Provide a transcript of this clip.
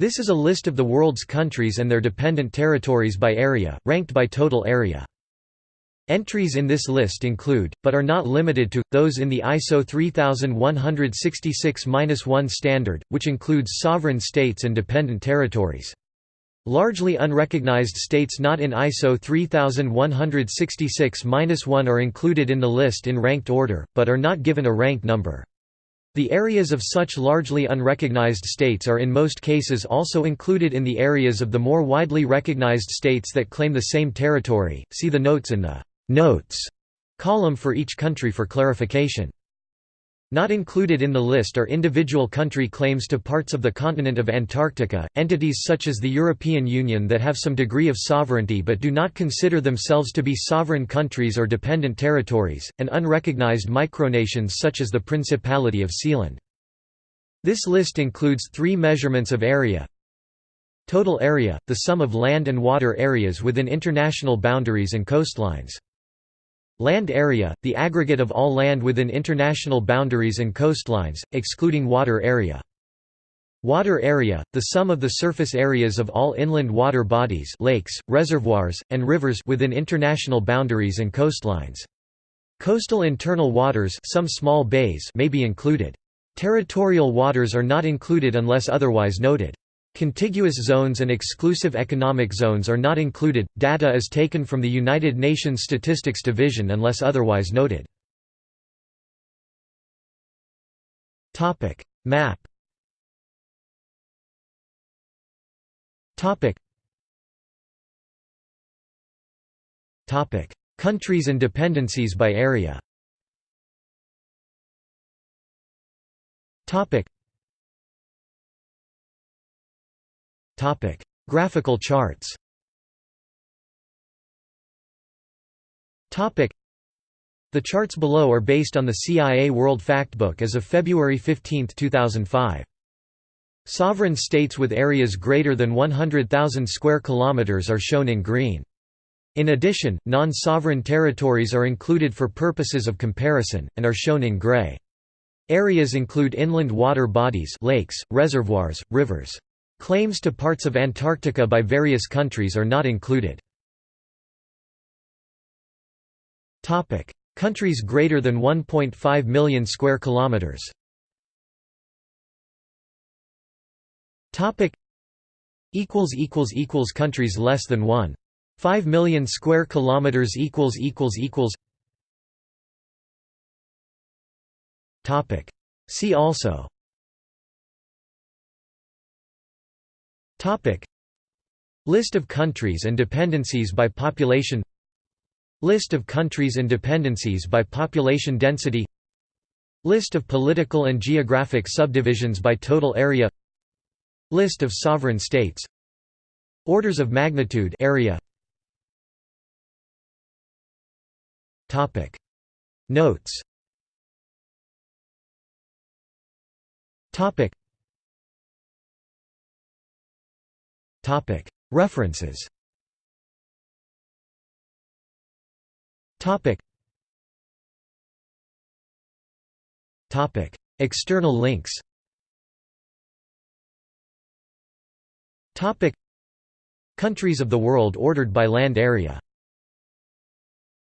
This is a list of the world's countries and their dependent territories by area, ranked by total area. Entries in this list include, but are not limited to, those in the ISO 3166-1 standard, which includes sovereign states and dependent territories. Largely unrecognized states not in ISO 3166-1 are included in the list in ranked order, but are not given a rank number. The areas of such largely unrecognized states are in most cases also included in the areas of the more widely recognized states that claim the same territory. See the notes in the Notes column for each country for clarification. Not included in the list are individual country claims to parts of the continent of Antarctica, entities such as the European Union that have some degree of sovereignty but do not consider themselves to be sovereign countries or dependent territories, and unrecognized micronations such as the Principality of Sealand. This list includes three measurements of area Total area, the sum of land and water areas within international boundaries and coastlines. Land area, the aggregate of all land within international boundaries and coastlines, excluding water area. Water area, the sum of the surface areas of all inland water bodies lakes, reservoirs, and rivers within international boundaries and coastlines. Coastal internal waters some small bays may be included. Territorial waters are not included unless otherwise noted. Contiguous zones and exclusive economic zones are not included. Data is taken from the United Nations Statistics Division unless otherwise noted. Topic: Map. Topic. Topic: Countries and dependencies by area. Topic. Topic: Graphical charts. Topic: The charts below are based on the CIA World Factbook as of February 15, 2005. Sovereign states with areas greater than 100,000 square kilometers are shown in green. In addition, non-sovereign territories are included for purposes of comparison, and are shown in gray. Areas include inland water bodies lakes, reservoirs, rivers. Claims to parts of Antarctica by various countries are not included. Countries greater than 1.5 million square kilometers. Topic: equals equals equals countries less than 1 5 million square kilometers equals equals equals. Topic. See also Topic. List of countries and dependencies by population. List of countries and dependencies by population density. List of political and geographic subdivisions by total area. List of sovereign states. Orders of magnitude area. Topic. Notes. Topic References. External links. Countries of the world ordered by land area